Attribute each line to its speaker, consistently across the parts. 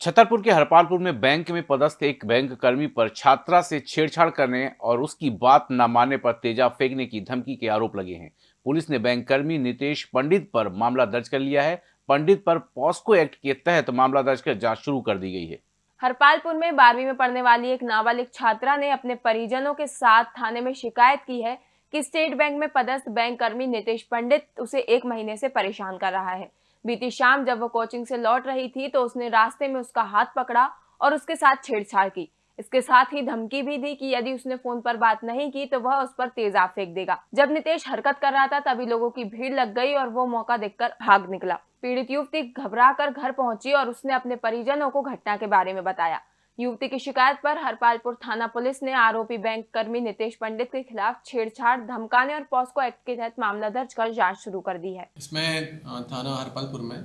Speaker 1: छतरपुर के हरपालपुर में बैंक में पदस्थ एक बैंक कर्मी पर छात्रा से छेड़छाड़ करने और उसकी बात न मानने पर तेजाब फेंकने की धमकी के आरोप लगे हैं। पुलिस ने बैंक कर्मी नितेश पंडित पर मामला दर्ज कर लिया है। पंडित पर पॉस्को एक्ट के तहत मामला दर्ज कर जाँच शुरू कर दी गई है।
Speaker 2: हरपालपुर में बारहवीं में पढ़ने वाली एक नाबालिग छात्रा ने अपने परिजनों के साथ थाने में शिकायत की है कि स्टेट बैंक में पदस्थ बैंक कर्मी नितेश पंडित उसे एक महीने से परेशान कर रहा है। बीती शाम जब वो कोचिंग से लौट रही थी तो उसने रास्ते में उसका हाथ पकड़ा और उसके साथ छेड़छाड़ की। इसके साथ ही धमकी भी दी कि यदि उसने फ़ोन पर बात नहीं की तो वह उस पर तेजाब फेंक देगा। जब नितेश हरकत कर रहा था, तभी लोगों की भीड़ लग गई और वो मौका देखकर भाग निकला। पीड़ित युवती घबरा कर घर पहुँची और उसने अपने परिजनों को घटना के बारे में बताया। युवती की शिकायत पर हरपालपुर थाना पुलिस ने आरोपी बैंक कर्मी नितेश पंडित के खिलाफ छेड़छाड़, धमकाने और पॉस्को एक्ट के तहत मामला दर्ज कर जाँच शुरू कर दी है।
Speaker 3: इसमें थाना हरपालपुर में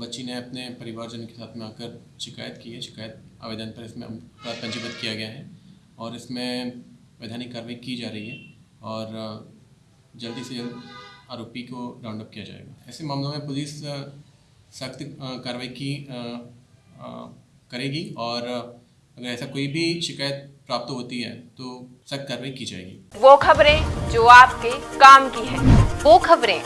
Speaker 3: बच्ची ने अपने परिवारजन के साथ में आकर शिकायत की है। शिकायत आवेदन पर इसमें पंजीबद्ध किया गया है और इसमें वैधानिक कार्रवाई की जा रही है और जल्दी से जल्द आरोपी को राउंड अप किया जाएगा। ऐसे मामलों में पुलिस सख्त कार्रवाई की करेगी और अगर ऐसा कोई भी शिकायत प्राप्त होती है तो सख्त कार्रवाई की जाएगी।
Speaker 2: वो खबरें जो आपके काम की है
Speaker 4: वो खबरें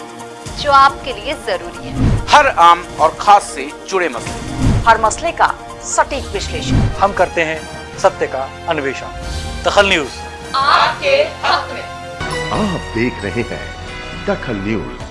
Speaker 4: जो आपके लिए ज़रूरी है।
Speaker 1: हर आम और खास से जुड़े मसले।
Speaker 4: हर मसले का सटीक विश्लेषण।
Speaker 5: हम करते हैं सत्य का अन्वेषण। दखल न्यूज़।
Speaker 2: आपके हक में।
Speaker 6: आप देख रहे हैं दखल न्यूज़।